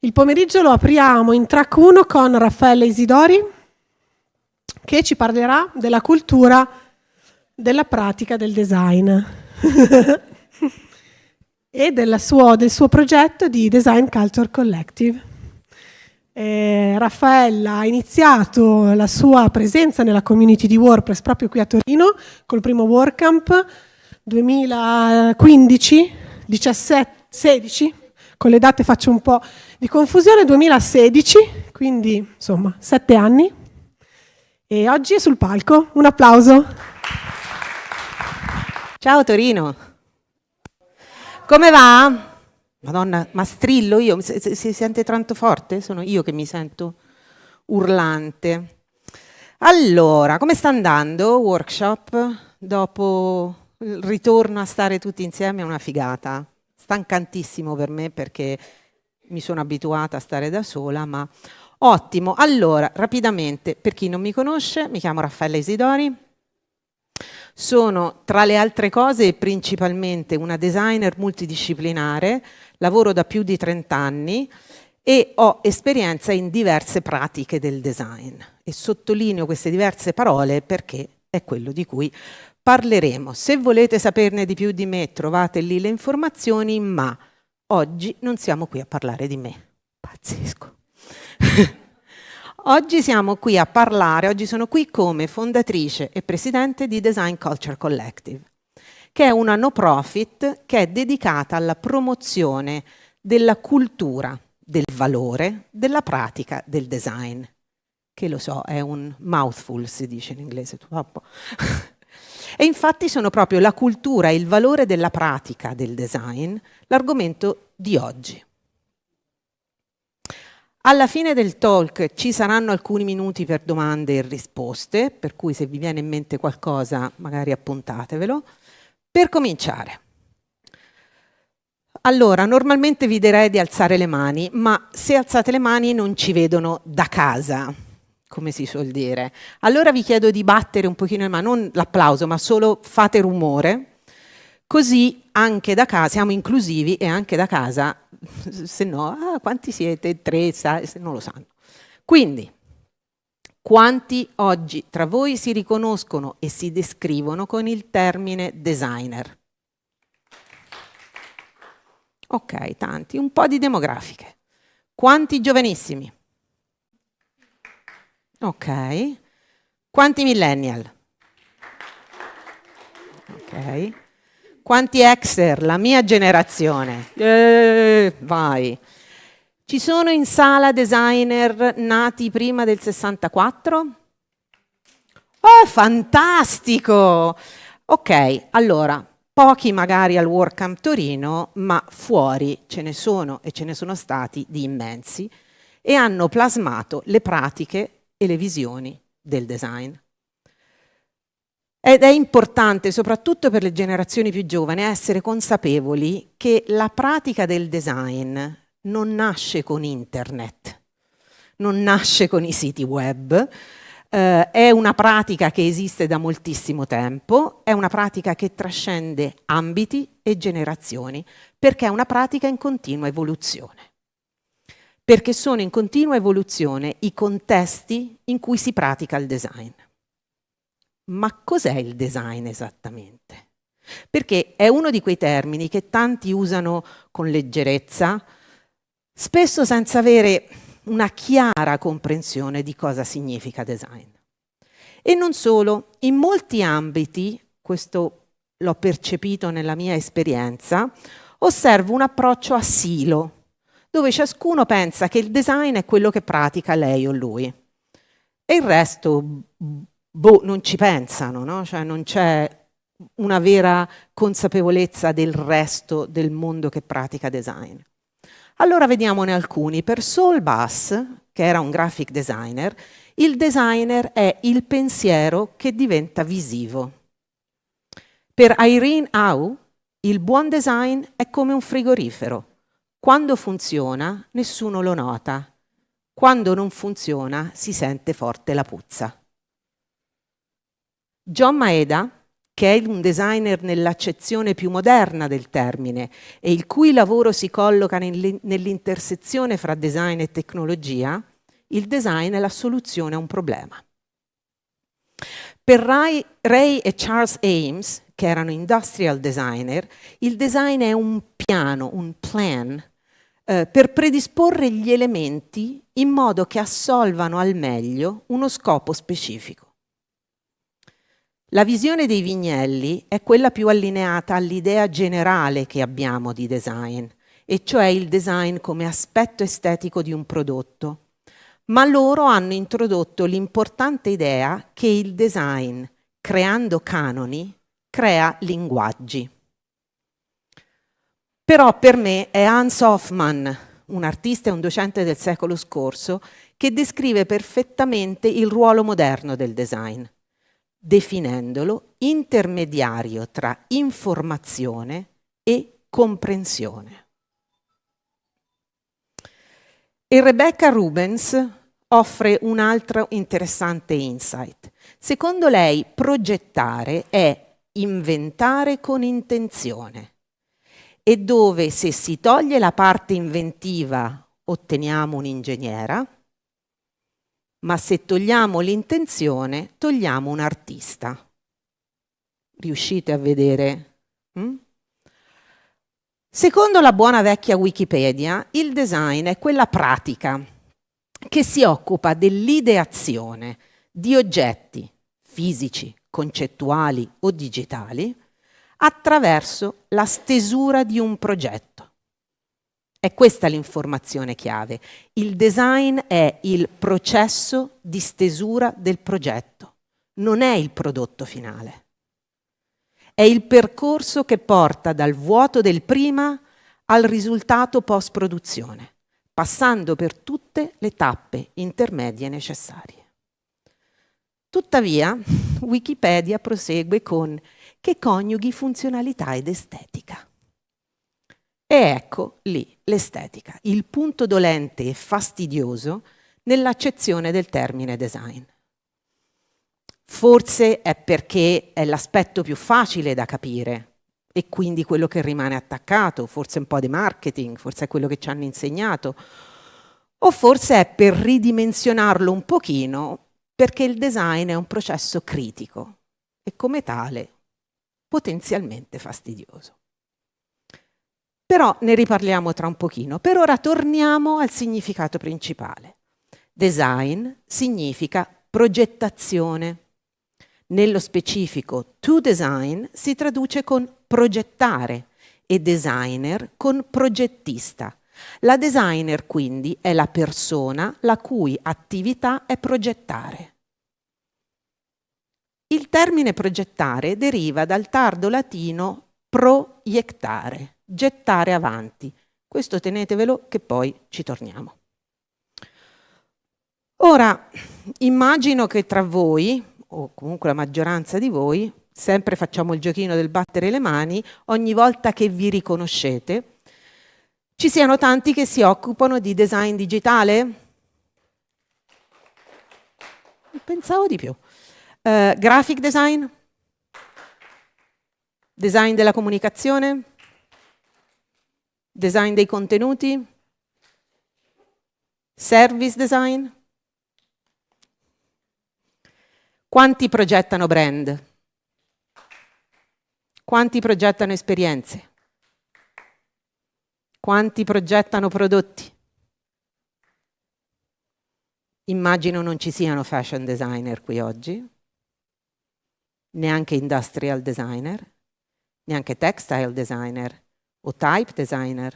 Il pomeriggio lo apriamo in track 1 con Raffaele Isidori che ci parlerà della cultura della pratica del design e suo, del suo progetto di Design Culture Collective. Eh, Raffaella ha iniziato la sua presenza nella community di WordPress proprio qui a Torino col primo WordCamp 2015, 17, 16, con le date faccio un po' di confusione, 2016, quindi insomma sette anni. E oggi è sul palco, un applauso. Ciao Torino, come va? Madonna, ma strillo io? Si, sente tanto forte? Sono io che mi sento urlante. Allora, come sta andando workshop? Dopo il ritorno a stare tutti insieme è una figata. Stancantissimo per me perché mi sono abituata a stare da sola, ma ottimo. Allora, rapidamente, per chi non mi conosce, mi chiamo Raffaella Isidori, sono tra le altre cose principalmente una designer multidisciplinare, lavoro da più di 30 anni e ho esperienza in diverse pratiche del design e sottolineo queste diverse parole perché è quello di cui parleremo. Se volete saperne di più di me trovate lì le informazioni, ma oggi non siamo qui a parlare di me. Pazzesco. Oggi siamo qui a parlare, oggi sono qui come fondatrice e presidente di Design Culture Collective, che è una no profit che è dedicata alla promozione della cultura, del valore, della pratica del design. Che lo so, è un mouthful, si dice in inglese, troppo. e infatti sono proprio la cultura e il valore della pratica del design l'argomento di oggi. Alla fine del talk ci saranno alcuni minuti per domande e risposte, per cui se vi viene in mente qualcosa magari appuntatevelo. Per cominciare. Allora, normalmente vi direi di alzare le mani, ma se alzate le mani non ci vedono da casa, come si suol dire. Allora vi chiedo di battere un pochino mani, non l'applauso, ma solo fate rumore, così anche da casa, siamo inclusivi e anche da casa se no, ah, quanti siete? Tre, se non lo sanno. Quindi, quanti oggi tra voi si riconoscono e si descrivono con il termine designer? Ok, tanti, un po' di demografiche. Quanti giovanissimi? Ok. Quanti millennial? Ok. Quanti exer? La mia generazione. Eh, vai. Ci sono in sala designer nati prima del 64? Oh, fantastico! Ok, allora, pochi magari al WordCamp Torino, ma fuori ce ne sono e ce ne sono stati di immensi e hanno plasmato le pratiche e le visioni del design. Ed è importante, soprattutto per le generazioni più giovani, essere consapevoli che la pratica del design non nasce con internet, non nasce con i siti web, eh, è una pratica che esiste da moltissimo tempo, è una pratica che trascende ambiti e generazioni, perché è una pratica in continua evoluzione. Perché sono in continua evoluzione i contesti in cui si pratica il design. Ma cos'è il design esattamente? Perché è uno di quei termini che tanti usano con leggerezza, spesso senza avere una chiara comprensione di cosa significa design. E non solo, in molti ambiti, questo l'ho percepito nella mia esperienza, osservo un approccio a silo, dove ciascuno pensa che il design è quello che pratica lei o lui. E il resto boh, non ci pensano, no? cioè non c'è una vera consapevolezza del resto del mondo che pratica design. Allora vediamone alcuni. Per Saul Bass, che era un graphic designer, il designer è il pensiero che diventa visivo. Per Irene Au, il buon design è come un frigorifero. Quando funziona, nessuno lo nota. Quando non funziona, si sente forte la puzza. John Maeda, che è un designer nell'accezione più moderna del termine e il cui lavoro si colloca nell'intersezione fra design e tecnologia, il design è la soluzione a un problema. Per Ray, Ray e Charles Ames, che erano industrial designer, il design è un piano, un plan, eh, per predisporre gli elementi in modo che assolvano al meglio uno scopo specifico. La visione dei vignelli è quella più allineata all'idea generale che abbiamo di design, e cioè il design come aspetto estetico di un prodotto. Ma loro hanno introdotto l'importante idea che il design, creando canoni, crea linguaggi. Però per me è Hans Hoffmann, un artista e un docente del secolo scorso, che descrive perfettamente il ruolo moderno del design definendolo intermediario tra informazione e comprensione. E Rebecca Rubens offre un altro interessante insight. Secondo lei progettare è inventare con intenzione e dove se si toglie la parte inventiva otteniamo un'ingegnera, ma se togliamo l'intenzione, togliamo un artista. Riuscite a vedere? Mm? Secondo la buona vecchia Wikipedia, il design è quella pratica che si occupa dell'ideazione di oggetti fisici, concettuali o digitali attraverso la stesura di un progetto. È questa l'informazione chiave. Il design è il processo di stesura del progetto, non è il prodotto finale. È il percorso che porta dal vuoto del prima al risultato post-produzione, passando per tutte le tappe intermedie necessarie. Tuttavia, Wikipedia prosegue con che coniughi funzionalità ed estetica. E ecco lì l'estetica, il punto dolente e fastidioso nell'accezione del termine design. Forse è perché è l'aspetto più facile da capire e quindi quello che rimane attaccato, forse un po' di marketing, forse è quello che ci hanno insegnato, o forse è per ridimensionarlo un pochino perché il design è un processo critico e come tale potenzialmente fastidioso. Però ne riparliamo tra un pochino. Per ora torniamo al significato principale. Design significa progettazione. Nello specifico, to design si traduce con progettare e designer con progettista. La designer quindi è la persona la cui attività è progettare. Il termine progettare deriva dal tardo latino proiettare gettare avanti. Questo tenetevelo che poi ci torniamo. Ora, immagino che tra voi, o comunque la maggioranza di voi, sempre facciamo il giochino del battere le mani, ogni volta che vi riconoscete, ci siano tanti che si occupano di design digitale? Pensavo di più. Uh, graphic design? Design della comunicazione? Design dei contenuti? Service design? Quanti progettano brand? Quanti progettano esperienze? Quanti progettano prodotti? Immagino non ci siano fashion designer qui oggi, neanche industrial designer, neanche textile designer o type designer,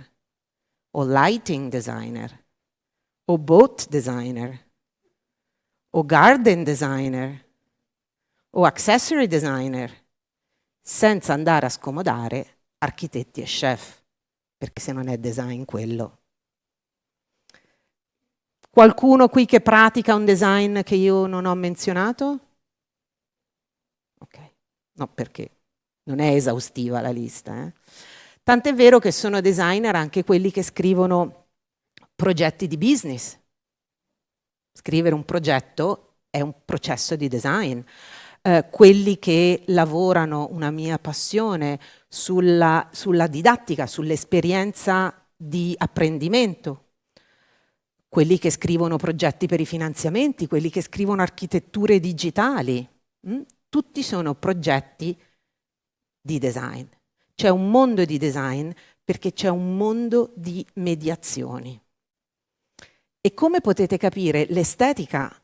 o lighting designer, o boat designer, o garden designer, o accessory designer, senza andare a scomodare architetti e chef, perché se non è design quello. Qualcuno qui che pratica un design che io non ho menzionato? Ok, no perché non è esaustiva la lista. Eh? Tant'è vero che sono designer anche quelli che scrivono progetti di business. Scrivere un progetto è un processo di design. eh, quelli che lavorano, una mia passione, sulla, sulla didattica, sull'esperienza di apprendimento, quelli che scrivono progetti per i finanziamenti, quelli che scrivono architetture digitali? Mm? Tutti sono progetti di design. C'è un mondo di design perché c'è un mondo di mediazioni. E come potete capire, l'estetica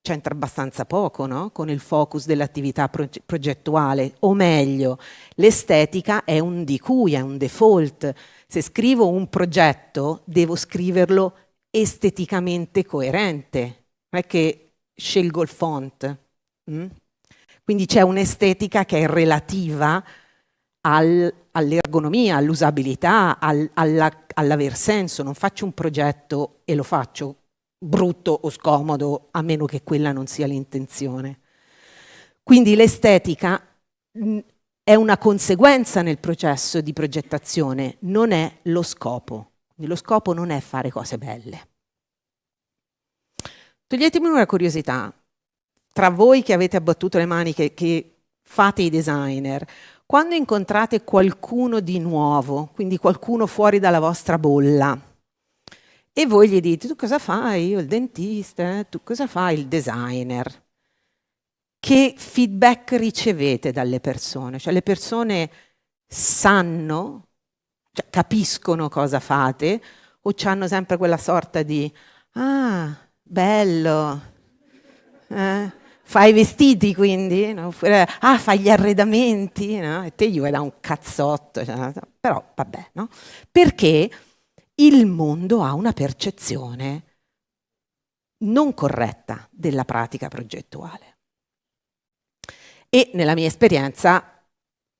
c'entra abbastanza poco no? con il focus dell'attività progettuale, o meglio, l'estetica è un di cui, è un default. Se scrivo un progetto, devo scriverlo esteticamente coerente, non è che scelgo il font. Mm? Quindi c'è un'estetica che è relativa al, all'ergonomia, all'usabilità, al, alla, all'aver senso. Non faccio un progetto e lo faccio brutto o scomodo, a meno che quella non sia l'intenzione. Quindi l'estetica mm, è una conseguenza nel processo di progettazione, non è lo scopo. Lo scopo non è fare cose belle. Toglietemi una curiosità, tra voi che avete abbattuto le mani, che, che fate i designer, quando incontrate qualcuno di nuovo, quindi qualcuno fuori dalla vostra bolla, e voi gli dite, tu cosa fai? Io il dentista, tu cosa fai? Il designer. Che feedback ricevete dalle persone? Cioè le persone sanno, cioè, capiscono cosa fate o hanno sempre quella sorta di, ah, bello, eh? Fai i vestiti quindi? No? Ah, fai gli arredamenti? No? E te gli vuoi da un cazzotto. Cioè, però vabbè, no? Perché il mondo ha una percezione non corretta della pratica progettuale. E nella mia esperienza,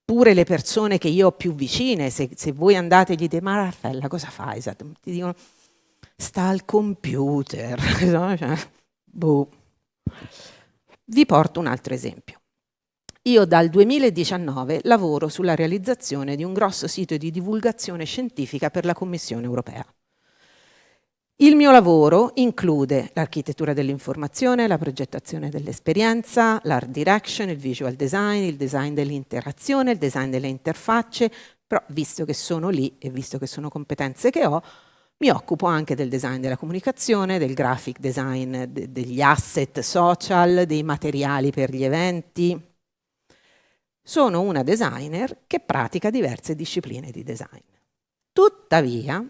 pure le persone che io ho più vicine, se, se voi andate e gli dite, ma Raffaella cosa fai? Ti dicono, sta al computer. Cioè, boh. Vi porto un altro esempio. Io dal 2019 lavoro sulla realizzazione di un grosso sito di divulgazione scientifica per la Commissione europea. Il mio lavoro include l'architettura dell'informazione, la progettazione dell'esperienza, l'art direction, il visual design, il design dell'interazione, il design delle interfacce, però visto che sono lì e visto che sono competenze che ho, mi occupo anche del design della comunicazione, del graphic design, de degli asset social, dei materiali per gli eventi. Sono una designer che pratica diverse discipline di design. Tuttavia,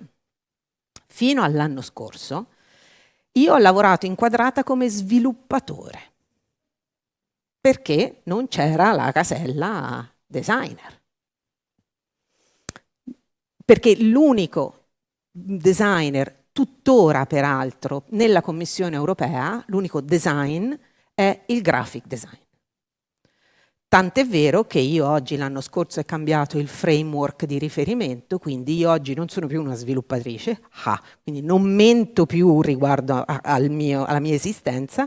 fino all'anno scorso, io ho lavorato inquadrata come sviluppatore, perché non c'era la casella designer. Perché l'unico designer, tuttora peraltro, nella Commissione europea, l'unico design è il graphic design. Tant'è vero che io oggi, l'anno scorso, ho cambiato il framework di riferimento, quindi io oggi non sono più una sviluppatrice, ah, quindi non mento più riguardo a, al mio, alla mia esistenza,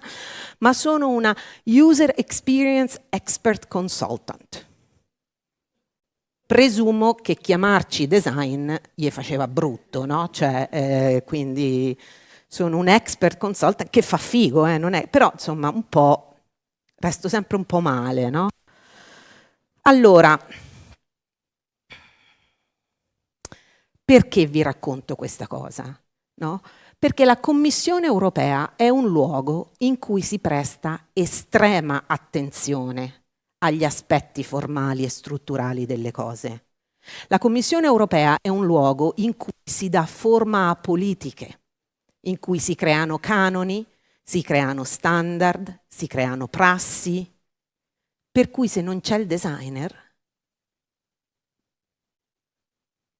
ma sono una User Experience Expert Consultant presumo che chiamarci design gli faceva brutto, no? Cioè, eh, quindi sono un expert consultant che fa figo, eh, è, però insomma un po', resto sempre un po' male, no? Allora, perché vi racconto questa cosa? No? Perché la Commissione europea è un luogo in cui si presta estrema attenzione agli aspetti formali e strutturali delle cose. La Commissione europea è un luogo in cui si dà forma a politiche, in cui si creano canoni, si creano standard, si creano prassi, per cui se non c'è il designer,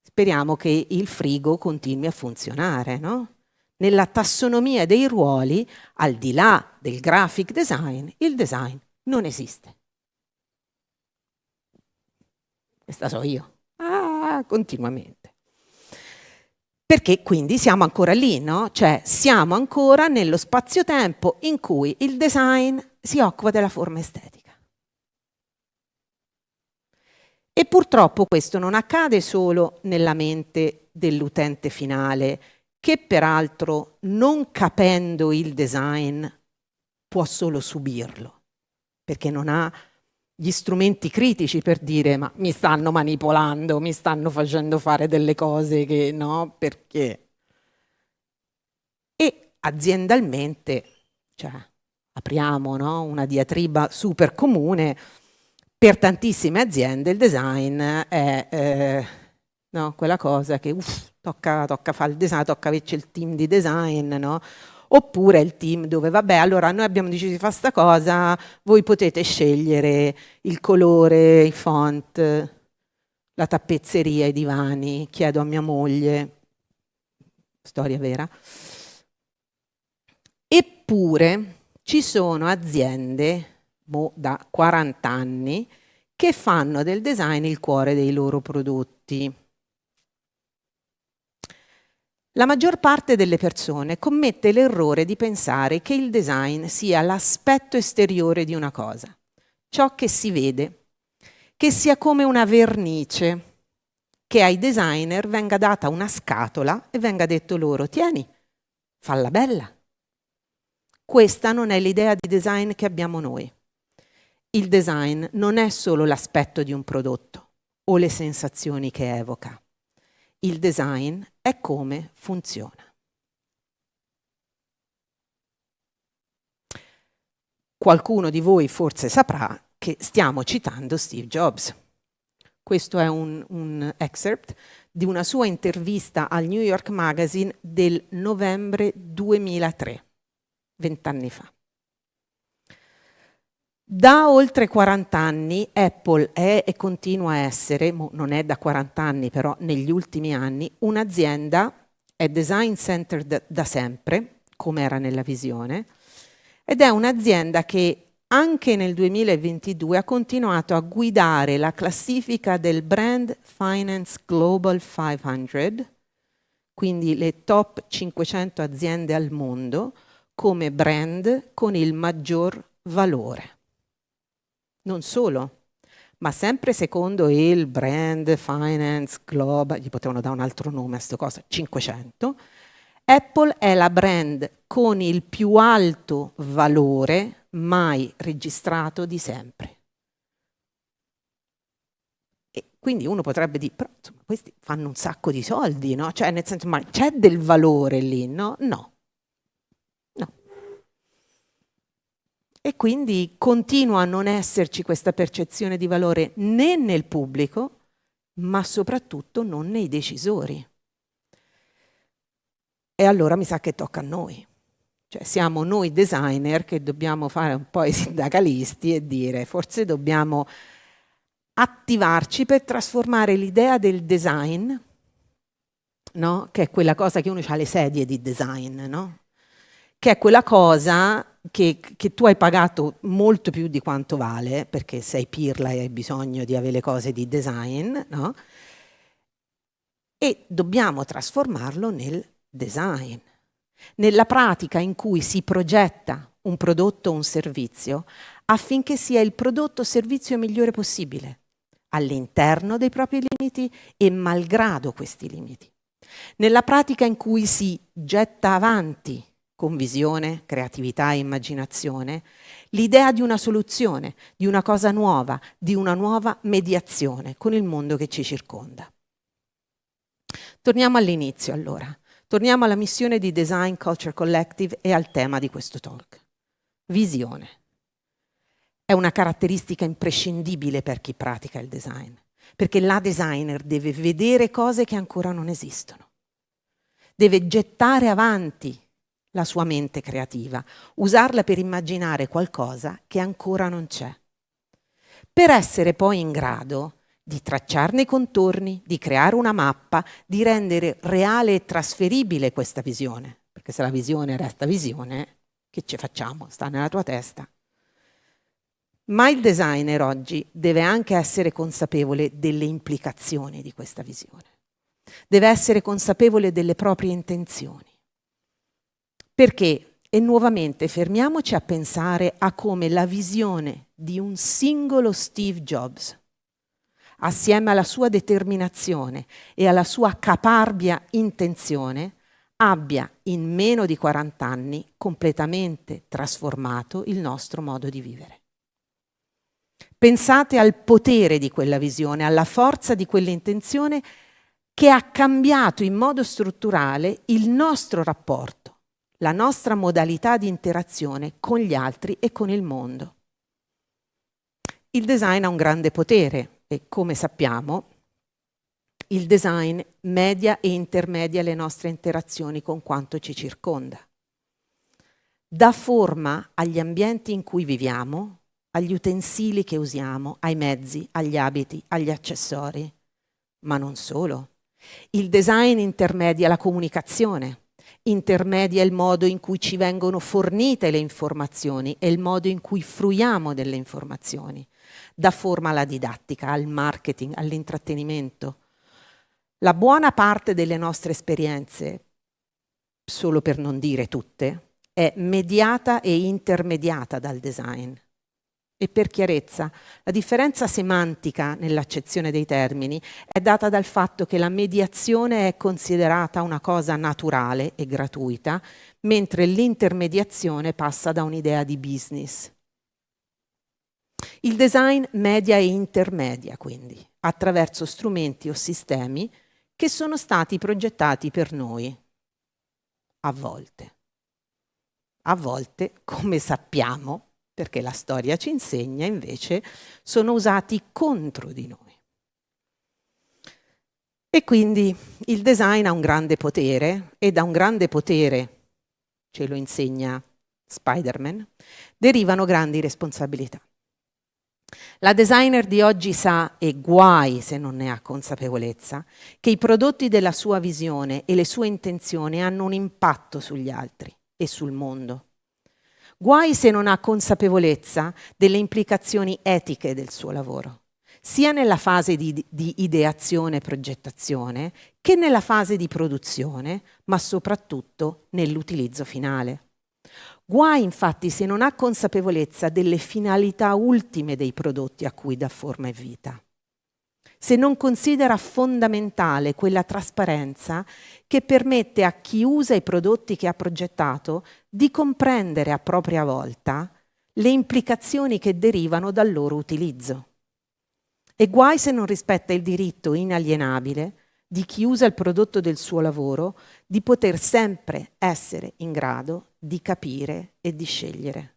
speriamo che il frigo continui a funzionare, no? Nella tassonomia dei ruoli, al di là del graphic design, il design non esiste. Questa so io. Ah, continuamente. Perché quindi siamo ancora lì, no? Cioè siamo ancora nello spazio-tempo in cui il design si occupa della forma estetica. E purtroppo questo non accade solo nella mente dell'utente finale, che peraltro non capendo il design può solo subirlo perché non ha gli strumenti critici per dire ma mi stanno manipolando, mi stanno facendo fare delle cose che no, perché? E aziendalmente, cioè, apriamo no, una diatriba super comune, per tantissime aziende il design è eh, no, quella cosa che uff, tocca, tocca fare il design, tocca averci il team di design, no? Oppure il team dove vabbè allora noi abbiamo deciso di fare questa cosa, voi potete scegliere il colore, i font, la tappezzeria, i divani, chiedo a mia moglie, storia vera. Eppure ci sono aziende mo, da 40 anni che fanno del design il cuore dei loro prodotti. La maggior parte delle persone commette l'errore di pensare che il design sia l'aspetto esteriore di una cosa, ciò che si vede, che sia come una vernice, che ai designer venga data una scatola e venga detto loro, tieni, falla bella. Questa non è l'idea di design che abbiamo noi. Il design non è solo l'aspetto di un prodotto o le sensazioni che evoca il design è come funziona. Qualcuno di voi forse saprà che stiamo citando Steve Jobs. Questo è un, un excerpt di una sua intervista al New York Magazine del novembre 2003, vent'anni fa. Da oltre 40 anni Apple è e continua a essere, non è da 40 anni però negli ultimi anni, un'azienda, è design center da, da sempre, come era nella visione, ed è un'azienda che anche nel 2022 ha continuato a guidare la classifica del Brand Finance Global 500, quindi le top 500 aziende al mondo, come brand con il maggior valore. Non solo, ma sempre secondo il brand finance global, gli potevano dare un altro nome a questa cosa, 500, Apple è la brand con il più alto valore mai registrato di sempre. E quindi uno potrebbe dire, però insomma, questi fanno un sacco di soldi, no? Cioè, nel senso, ma c'è del valore lì, no? No. E quindi continua a non esserci questa percezione di valore né nel pubblico, ma soprattutto non nei decisori. E allora mi sa che tocca a noi. Cioè siamo noi designer che dobbiamo fare un po' i sindacalisti e dire forse dobbiamo attivarci per trasformare l'idea del design, no? che è quella cosa che uno ha le sedie di design, no? che è quella cosa che, che, tu hai pagato molto più di quanto vale, perché sei pirla e hai bisogno di avere le cose di design, no? e dobbiamo trasformarlo nel design, nella pratica in cui si progetta un prodotto o un servizio affinché sia il prodotto o servizio migliore possibile, all'interno dei propri limiti e malgrado questi limiti. Nella pratica in cui si getta avanti con visione, creatività e immaginazione, l'idea di una soluzione, di una cosa nuova, di una nuova mediazione con il mondo che ci circonda. Torniamo all'inizio allora, torniamo alla missione di Design Culture Collective e al tema di questo talk. Visione. È una caratteristica imprescindibile per chi pratica il design, perché la designer deve vedere cose che ancora non esistono, deve gettare avanti la sua mente creativa, usarla per immaginare qualcosa che ancora non c'è. Per essere poi in grado di tracciarne i contorni, di creare una mappa, di rendere reale e trasferibile questa visione. Perché se la visione resta visione, che ci facciamo? Sta nella tua testa. Ma il designer oggi deve anche essere consapevole delle implicazioni di questa visione. Deve essere consapevole delle proprie intenzioni. Perché, e nuovamente fermiamoci a pensare a come la visione di un singolo Steve Jobs, assieme alla sua determinazione e alla sua caparbia intenzione, abbia in meno di 40 anni completamente trasformato il nostro modo di vivere. Pensate al potere di quella visione, alla forza di quell'intenzione che ha cambiato in modo strutturale il nostro rapporto, la nostra modalità di interazione con gli altri e con il mondo. Il design ha un grande potere e come sappiamo il design media e intermedia le nostre interazioni con quanto ci circonda. Dà forma agli ambienti in cui viviamo, agli utensili che usiamo, ai mezzi, agli abiti, agli accessori, ma non solo. Il design intermedia la comunicazione, intermedia il modo in cui ci vengono fornite le informazioni e il modo in cui fruiamo delle informazioni. Dà forma alla didattica, al marketing, all'intrattenimento. La buona parte delle nostre esperienze, solo per non dire tutte, è mediata e intermediata dal design. E per chiarezza, la differenza semantica nell'accezione dei termini è data dal fatto che la mediazione è considerata una cosa naturale e gratuita, mentre l'intermediazione passa da un'idea di business. Il design media e intermedia, quindi, attraverso strumenti o sistemi che sono stati progettati per noi, a volte. A volte, come sappiamo, perché la storia ci insegna invece, sono usati contro di noi. E quindi il design ha un grande potere e da un grande potere, ce lo insegna Spider-Man, derivano grandi responsabilità. La designer di oggi sa, e guai se non ne ha consapevolezza, che i prodotti della sua visione e le sue intenzioni hanno un impatto sugli altri e sul mondo. Guai se non ha consapevolezza delle implicazioni etiche del suo lavoro, sia nella fase di, di ideazione e progettazione che nella fase di produzione, ma soprattutto nell'utilizzo finale. Guai infatti se non ha consapevolezza delle finalità ultime dei prodotti a cui dà forma e vita se non considera fondamentale quella trasparenza che permette a chi usa i prodotti che ha progettato di comprendere a propria volta le implicazioni che derivano dal loro utilizzo. E guai se non rispetta il diritto inalienabile di chi usa il prodotto del suo lavoro di poter sempre essere in grado di capire e di scegliere.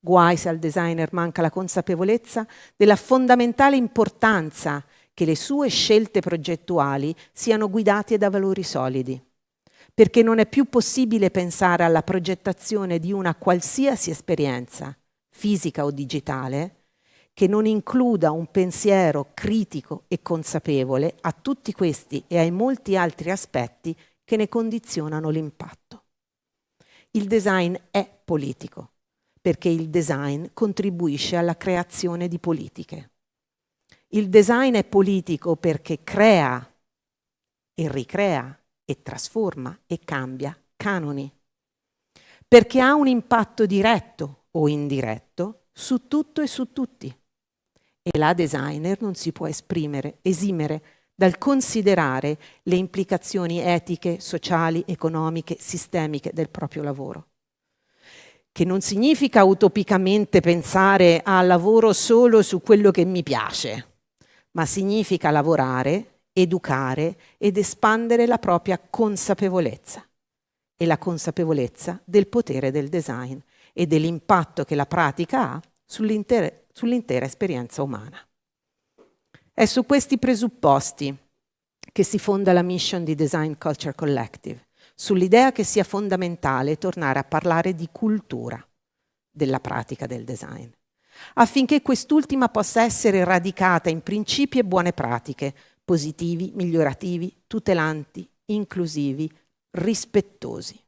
Guai se al designer manca la consapevolezza della fondamentale importanza che le sue scelte progettuali siano guidate da valori solidi, perché non è più possibile pensare alla progettazione di una qualsiasi esperienza, fisica o digitale, che non includa un pensiero critico e consapevole a tutti questi e ai molti altri aspetti che ne condizionano l'impatto. Il design è politico perché il design contribuisce alla creazione di politiche. Il design è politico perché crea e ricrea e trasforma e cambia canoni, perché ha un impatto diretto o indiretto su tutto e su tutti. E la designer non si può esprimere, esimere dal considerare le implicazioni etiche, sociali, economiche, sistemiche del proprio lavoro che non significa utopicamente pensare al lavoro solo su quello che mi piace, ma significa lavorare, educare ed espandere la propria consapevolezza e la consapevolezza del potere del design e dell'impatto che la pratica ha sull'intera, sull'intera esperienza umana. È su questi presupposti che si fonda la mission di Design Culture Collective sull'idea che sia fondamentale tornare a parlare di cultura della pratica del design, affinché quest'ultima possa essere radicata in principi e buone pratiche, positivi, migliorativi, tutelanti, inclusivi, rispettosi.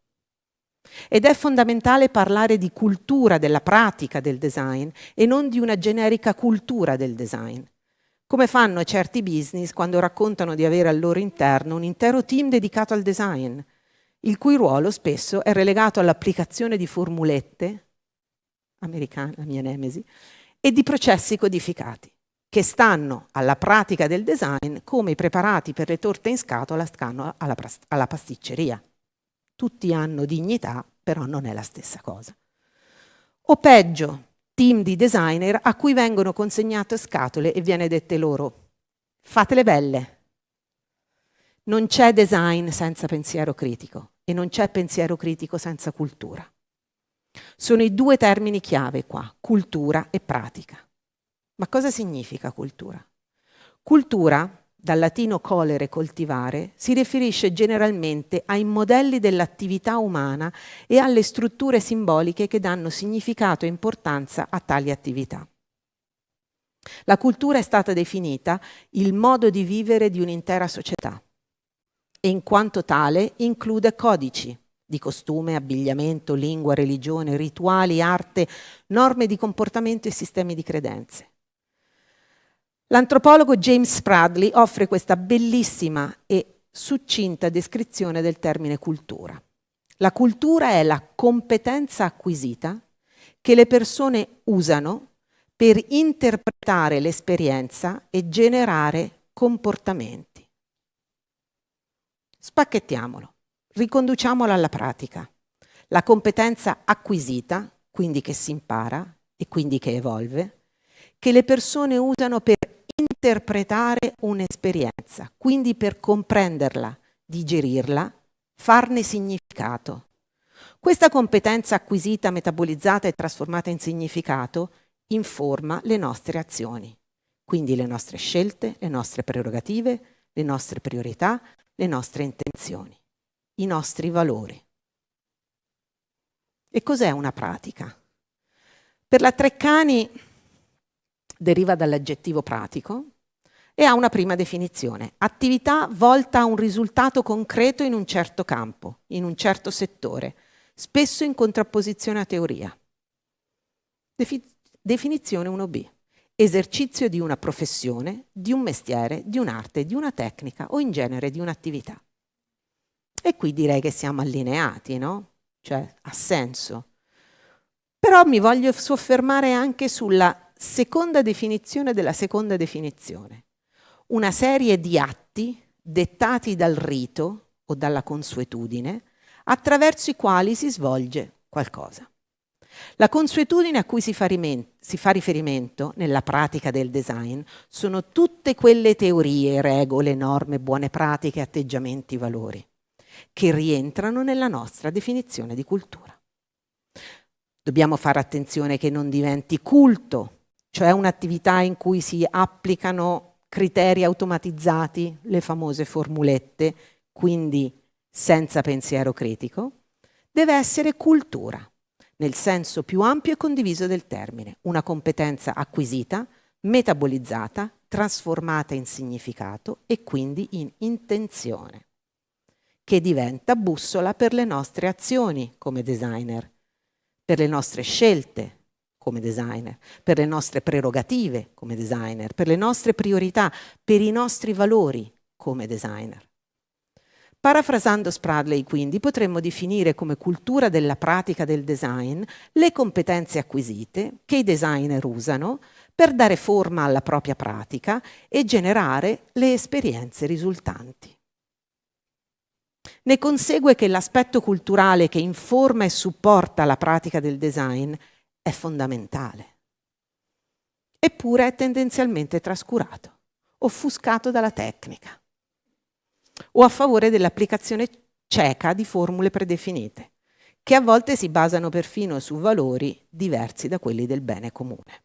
Ed è fondamentale parlare di cultura della pratica del design e non di una generica cultura del design. Come fanno certi business quando raccontano di avere al loro interno un intero team dedicato al design, il cui ruolo spesso è relegato all'applicazione di formulette, americana, la mia nemesi, e di processi codificati, che stanno alla pratica del design come i preparati per le torte in scatola stanno alla, alla pasticceria. Tutti hanno dignità, però non è la stessa cosa. O peggio, team di designer a cui vengono consegnate scatole e viene dette loro, fatele belle. Non c'è design senza pensiero critico e non c'è pensiero critico senza cultura. Sono i due termini chiave qua, cultura e pratica. Ma cosa significa cultura? Cultura, dal latino colere coltivare, si riferisce generalmente ai modelli dell'attività umana e alle strutture simboliche che danno significato e importanza a tali attività. La cultura è stata definita il modo di vivere di un'intera società e in quanto tale include codici di costume, abbigliamento, lingua, religione, rituali, arte, norme di comportamento e sistemi di credenze. L'antropologo James Spradley offre questa bellissima e succinta descrizione del termine cultura. La cultura è la competenza acquisita che le persone usano per interpretare l'esperienza e generare comportamenti. Spacchettiamolo, riconduciamolo alla pratica. La competenza acquisita, quindi che si impara e quindi che evolve, che le persone usano per interpretare un'esperienza, quindi per comprenderla, digerirla, farne significato. Questa competenza acquisita, metabolizzata e trasformata in significato informa le nostre azioni, quindi le nostre scelte, le nostre prerogative, le nostre priorità, le nostre intenzioni, i nostri valori. E cos'è una pratica? Per la Treccani deriva dall'aggettivo pratico e ha una prima definizione, attività volta a un risultato concreto in un certo campo, in un certo settore, spesso in contrapposizione a teoria. Defi definizione 1b, esercizio di una professione, di un mestiere, di un'arte, di una tecnica o in genere di un'attività. E qui direi che siamo allineati, no? Cioè, ha senso. Però mi voglio soffermare anche sulla seconda definizione della seconda definizione. Una serie di atti dettati dal rito o dalla consuetudine attraverso i quali si svolge qualcosa. La consuetudine a cui si fa, si fa, riferimento nella pratica del design sono tutte quelle teorie, regole, norme, buone pratiche, atteggiamenti, valori che rientrano nella nostra definizione di cultura. Dobbiamo fare attenzione che non diventi culto cioè un'attività in cui si applicano criteri automatizzati, le famose formulette, quindi senza pensiero critico, deve essere cultura, nel senso più ampio e condiviso del termine, una competenza acquisita, metabolizzata, trasformata in significato e quindi in intenzione, che diventa bussola per le nostre azioni come designer, per le nostre scelte come designer, per le nostre prerogative come designer, per le nostre priorità, per i nostri valori come designer. Parafrasando Spradley, quindi, potremmo definire come cultura della pratica del design le competenze acquisite che i designer usano per dare forma alla propria pratica e generare le esperienze risultanti. Ne consegue che l'aspetto culturale che informa e supporta la pratica del design è fondamentale. Eppure è tendenzialmente trascurato, offuscato dalla tecnica o a favore dell'applicazione cieca di formule predefinite, che a volte si basano perfino su valori diversi da quelli del bene comune.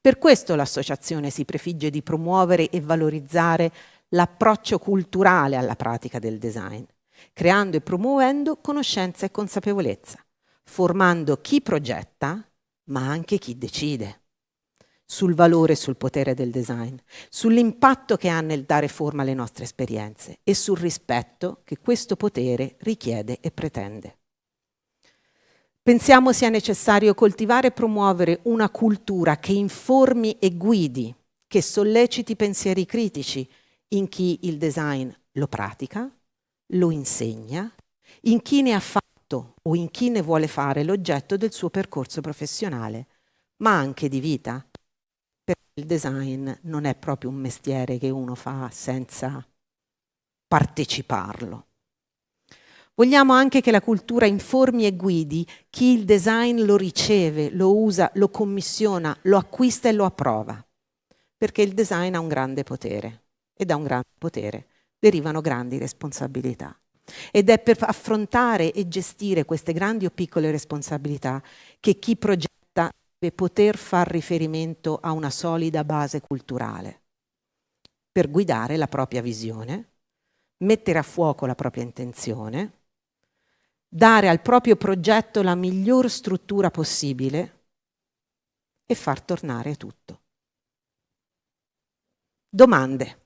Per questo l'associazione si prefigge di promuovere e valorizzare l'approccio culturale alla pratica del design, creando e promuovendo conoscenza e consapevolezza, formando chi progetta, ma anche chi decide sul valore e sul potere del design, sull'impatto che ha nel dare forma alle nostre esperienze e sul rispetto che questo potere richiede e pretende. Pensiamo sia necessario coltivare e promuovere una cultura che informi e guidi, che solleciti pensieri critici in chi il design lo pratica, lo insegna, in chi ne ha fatto fatto o in chi ne vuole fare l'oggetto del suo percorso professionale, ma anche di vita. Perché il design non è proprio un mestiere che uno fa senza parteciparlo. Vogliamo anche che la cultura informi e guidi chi il design lo riceve, lo usa, lo commissiona, lo acquista e lo approva. Perché il design ha un grande potere e da un grande potere derivano grandi responsabilità. Ed è per affrontare e gestire queste grandi o piccole responsabilità che chi progetta deve poter far riferimento a una solida base culturale per guidare la propria visione, mettere a fuoco la propria intenzione, dare al proprio progetto la miglior struttura possibile e far tornare tutto. Domande.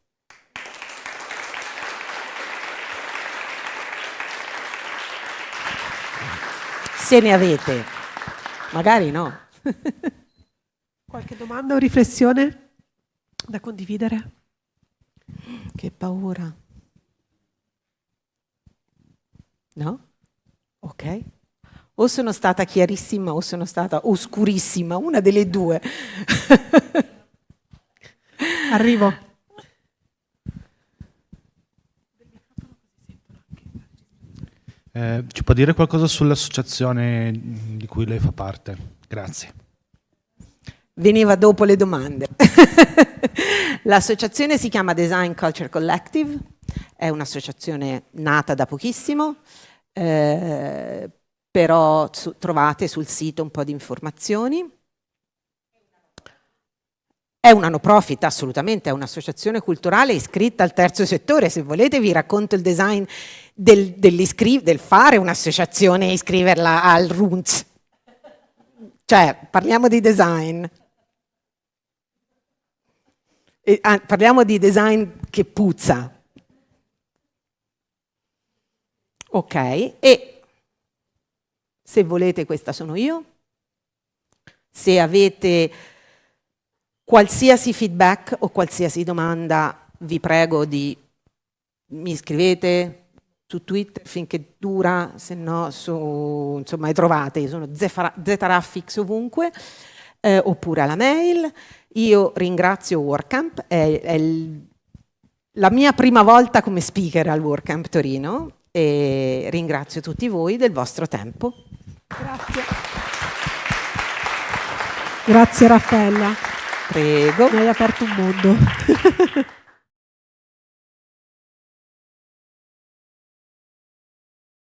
Se ne avete, magari no. Qualche domanda o riflessione da condividere? Che paura. No? Ok? O sono stata chiarissima o sono stata oscurissima, una delle due. Arrivo. Eh, ci può dire qualcosa sull'associazione di cui lei fa parte? Grazie. Veniva dopo le domande. L'associazione si chiama Design Culture Collective, è un'associazione nata da pochissimo, eh, però su, trovate sul sito un po' di informazioni. È una no profit, assolutamente, è un'associazione culturale iscritta al terzo settore. Se volete vi racconto il design del, del fare un'associazione e iscriverla al RUNZ. Cioè, parliamo di design. E, ah, parliamo di design che puzza, Ok, e se volete questa sono io. Se avete qualsiasi feedback o qualsiasi domanda, vi prego di mi scrivete su Twitter finché dura, se no su, insomma, le trovate, sono Zetaraffix ovunque, eh, oppure alla mail. Io ringrazio WordCamp, è, è il, la mia prima volta come speaker al WordCamp Torino e ringrazio tutti voi del vostro tempo. Grazie. Grazie Raffaella. Prego. Mi hai aperto un mondo.